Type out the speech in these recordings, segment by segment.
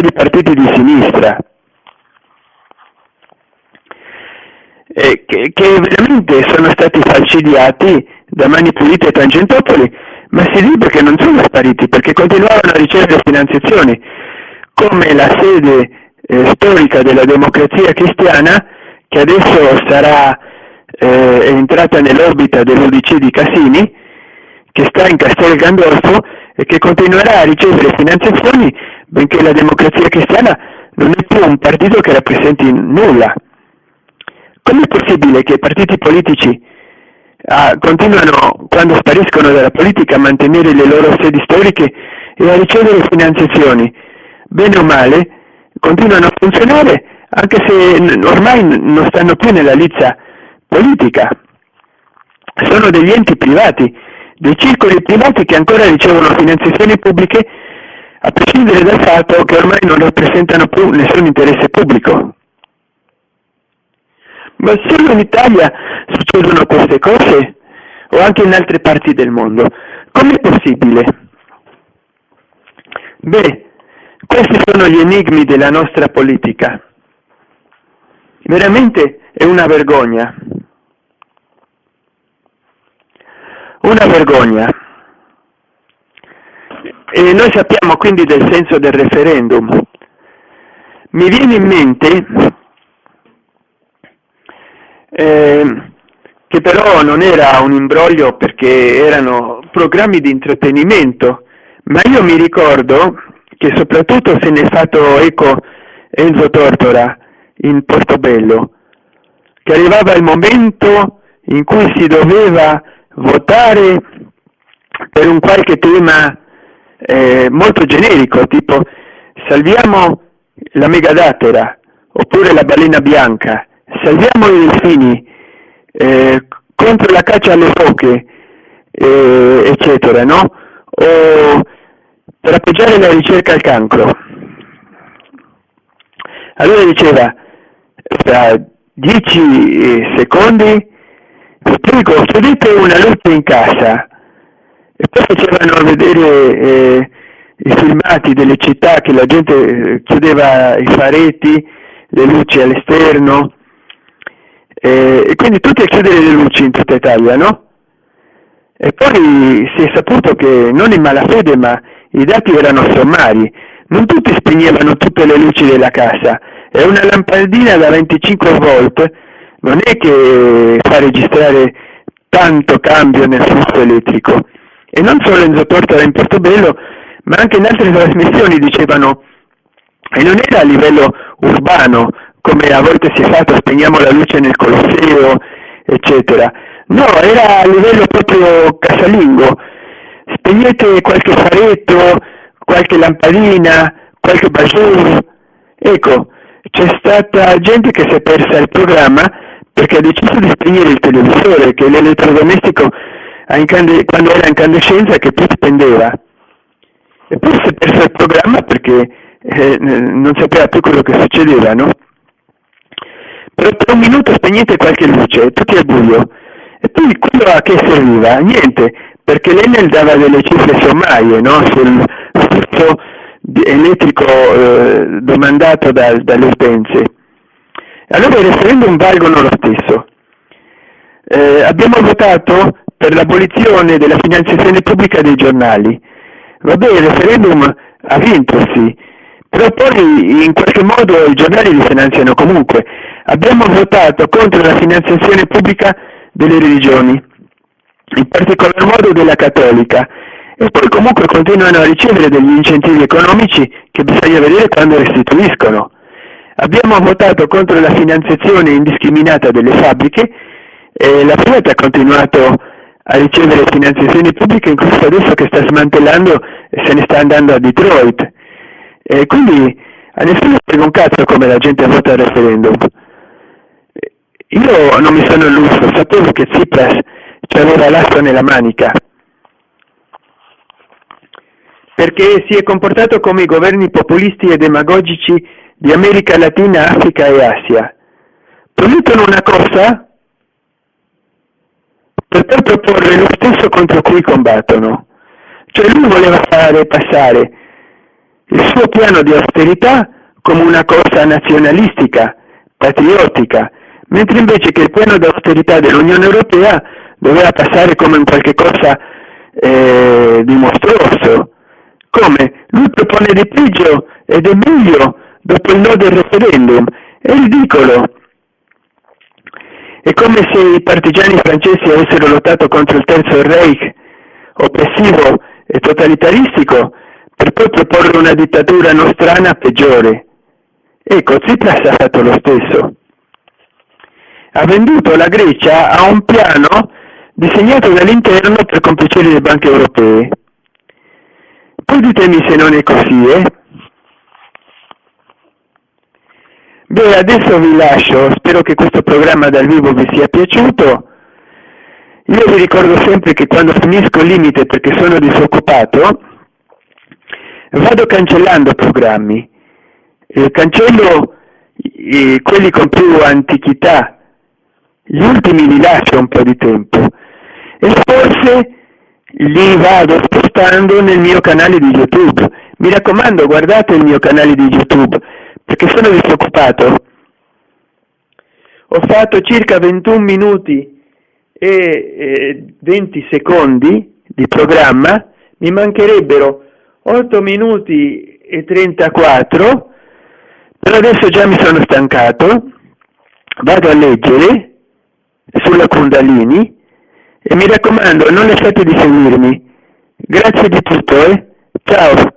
di partiti di sinistra, eh, che, che, veramente sono stati falcidiati da Mani Pulite e Tangentopoli, ma si dice che non sono spariti perché continuavano a ricevere finanziazioni, come la sede eh, storica della democrazia cristiana, che adesso sarà eh, entrata nell'orbita dell'Udc di Cassini, che sta in Castel Gandolfo e che continuerà a ricevere finanziazioni benché la democrazia cristiana non è più un partito che rappresenti nulla. Com'è possibile che i partiti politici ah, continuano, quando spariscono dalla politica, a mantenere le loro sedi storiche e a ricevere finanziazioni? Bene o male, continuano a funzionare anche se ormai non stanno più nella lizza politica. Sono degli enti privati, dei circoli privati che ancora ricevono finanziazioni pubbliche a prescindere dal fatto che ormai non rappresentano più nessun interesse pubblico. Ma solo in Italia succedono queste cose o anche in altre parti del mondo? Com'è possibile? Beh, questi sono gli enigmi della nostra politica. Veramente è una vergogna. Una vergogna. E noi sappiamo quindi del senso del referendum. Mi viene in mente eh, che però non era un imbroglio perché erano programmi di intrattenimento, ma io mi ricordo che soprattutto se ne è fatto eco Enzo Tortora in Portobello, che arrivava il momento in cui si doveva votare per un qualche tema eh, molto generico, tipo salviamo la megadatera oppure la balena bianca, salviamo i delfini eh, contro la caccia alle foche, eh, eccetera, no? O per appoggiare la ricerca al cancro. Allora diceva, fra dieci secondi, spiego, chiudete una luce in casa e poi facevano vedere eh, i filmati delle città che la gente eh, chiudeva i faretti, le luci all'esterno, eh, e quindi tutti a chiudere le luci in tutta Italia, no? E poi si è saputo che non in malafede, ma i dati erano sommari, non tutti spegnevano tutte le luci della casa, e una lampadina da 25 volt non è che fa registrare tanto cambio nel flusso elettrico. E non solo Enzo Tortora in Portobello, ma anche in altre trasmissioni dicevano, e non era a livello urbano, come a volte si è fatto, spegniamo la luce nel Colosseo, eccetera. No, era a livello proprio casalingo. Spegnete qualche faretto, qualche lampadina, qualche bajour. Ecco, c'è stata gente che si è persa il programma perché ha deciso di spegnere il televisore, che l'elettrodomestico quando era incandescenza che più spendeva. E poi si è perso il programma perché eh, non sapeva più quello che succedeva, no? per un minuto spegnete qualche luce, tutti al buio. E poi quello a che serviva? Niente, perché l'Enel dava delle cifre sommarie no? sul flusso elettrico eh, domandato da, dalle utenze. Allora i referendum valgono lo stesso. Eh, abbiamo votato per l'abolizione della finanziazione pubblica dei giornali. Vabbè, il referendum ha vinto, sì, però poi in qualche modo i giornali li finanziano comunque. Abbiamo votato contro la finanziazione pubblica delle religioni, in particolar modo della cattolica, e poi comunque continuano a ricevere degli incentivi economici che bisogna vedere quando restituiscono. Abbiamo votato contro la finanziazione indiscriminata delle fabbriche e la Fiat ha continuato a ricevere finanziazioni pubbliche incluso adesso che sta smantellando e se ne sta andando a Detroit. E quindi a nessuno frega un cazzo come la gente vota al referendum. Io non mi sono illuso, sapevo che Tsipras ci aveva l'asso nella manica, perché si è comportato come i governi populisti e demagogici di America Latina, Africa e Asia. Promettono una cosa per poi proporre lo stesso contro cui combattono. Cioè lui voleva fare passare il suo piano di austerità come una cosa nazionalistica, patriottica, mentre invece che il piano di austerità dell'Unione Europea doveva passare come un qualche cosa eh, di mostruoso. Come? Lui propone di peggio ed è meglio dopo il no del referendum. È ridicolo. È come se i partigiani francesi avessero lottato contro il Terzo Reich, oppressivo e totalitaristico, per poi proporre una dittatura nostrana peggiore. Ecco, Tsipras ha fatto lo stesso. Ha venduto la Grecia a un piano disegnato dall'interno per compiacere le banche europee. Poi ditemi se non è così, eh? Beh, adesso vi lascio, spero che questo programma dal vivo vi sia piaciuto. Io vi ricordo sempre che quando finisco il limite perché sono disoccupato, vado cancellando programmi. Eh, cancello eh, quelli con più antichità, gli ultimi li lascio un po' di tempo e forse li vado spostando nel mio canale di YouTube. Mi raccomando, guardate il mio canale di YouTube perché sono disoccupato. Ho fatto circa 21 minuti e 20 secondi di programma, mi mancherebbero 8 minuti e 34, però adesso già mi sono stancato, vado a leggere sulla Kundalini e mi raccomando non lasciate di seguirmi. Grazie di tutto, eh? Ciao!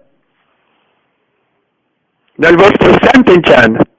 Dal vostro Santen Chan.